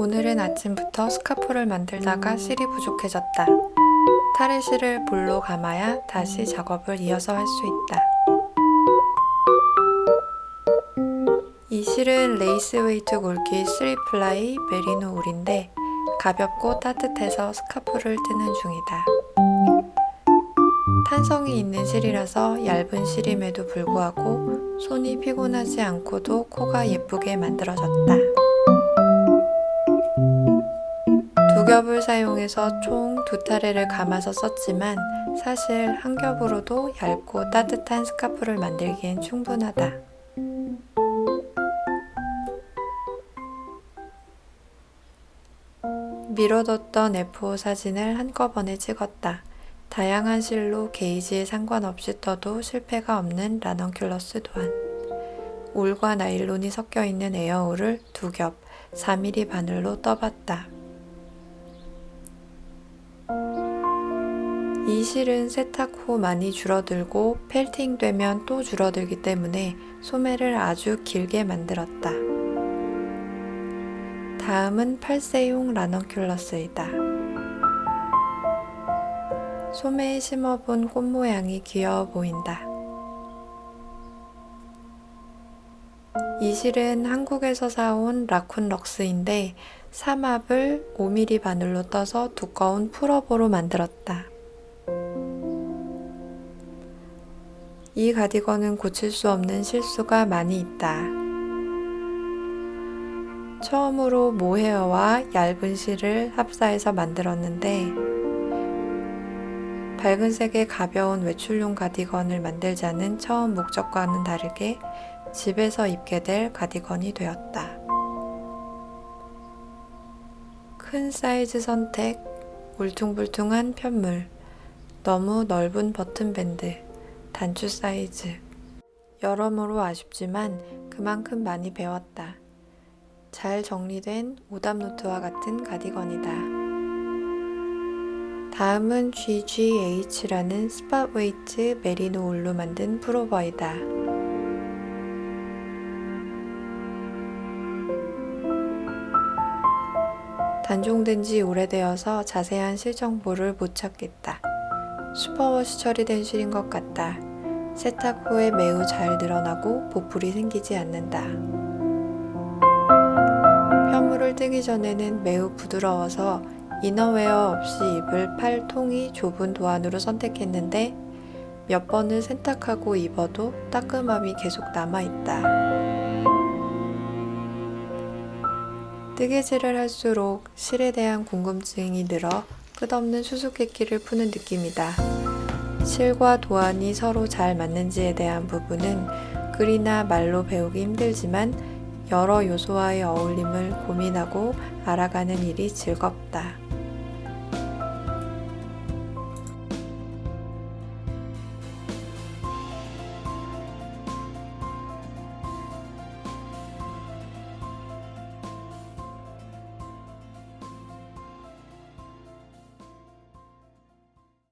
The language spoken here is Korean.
오늘은 아침부터 스카프를 만들다가 실이 부족해졌다. 타래실을 볼로 감아야 다시 작업을 이어서 할 수 있다. 이 실은 lace weight 굵기 3 ply 메리노 울인데 가볍고 따뜻해서 스카프를 뜨는 중이다. 탄성이 있는 실이라서 얇은 실임에도 불구하고 손이 피곤하지 않고도 코가 예쁘게 만들어졌다. 두 겹을 사용해서 총 두 타래를 감아서 썼지만 사실 한 겹으로도 얇고 따뜻한 스카프를 만들기엔 충분하다. 미뤄뒀던 F5 사진을 한꺼번에 찍었다. 다양한 실로 게이지에 상관없이 떠도 실패가 없는 라넌큘러스 도안. 울과 나일론이 섞여 있는 에어울을 두 겹 4mm 바늘로 떠봤다. 이 실은 세탁 후 많이 줄어들고 펠팅 되면 또 줄어들기 때문에 소매를 아주 길게 만들었다. 다음은 8세용 라넌큘러스이다. 소매에 심어본 꽃 모양이 귀여워 보인다. 이 실은 한국에서 사온 라쿤 럭스인데 삼합을 5mm 바늘로 떠서 두꺼운 풀업으로 만들었다. 이 가디건은 고칠 수 없는 실수가 많이 있다. 처음으로 모헤어와 얇은 실을 합사해서 만들었는데 밝은 색의 가벼운 외출용 가디건을 만들자는 처음 목적과는 다르게 집에서 입게 될 가디건이 되었다. 큰 사이즈 선택, 울퉁불퉁한 편물, 너무 넓은 button band, 단추 사이즈. 여러모로 아쉽지만 그만큼 많이 배웠다. 잘 정리된 오답노트와 같은 가디건이다. 다음은 GGH라는 sport weight 메리노 울로 만든 풀오버이다. 단종된 지 오래되어서 자세한 실정보를 못 찾겠다. 슈퍼워시 처리된 실인 것 같다. 세탁 후에 매우 잘 늘어나고 보풀이 생기지 않는다. 편물을 뜨기 전에는 매우 부드러워서 이너웨어 없이 입을 팔 통이 좁은 도안으로 선택했는데 몇 번을 세탁하고 입어도 따끔함이 계속 남아있다. 뜨개질을 할수록 실에 대한 궁금증이 늘어 끝없는 수수께끼를 푸는 느낌이다. 실과 도안이 서로 잘 맞는지에 대한 부분은 글이나 말로 배우기 힘들지만 여러 요소와의 어울림을 고민하고 알아가는 일이 즐겁다.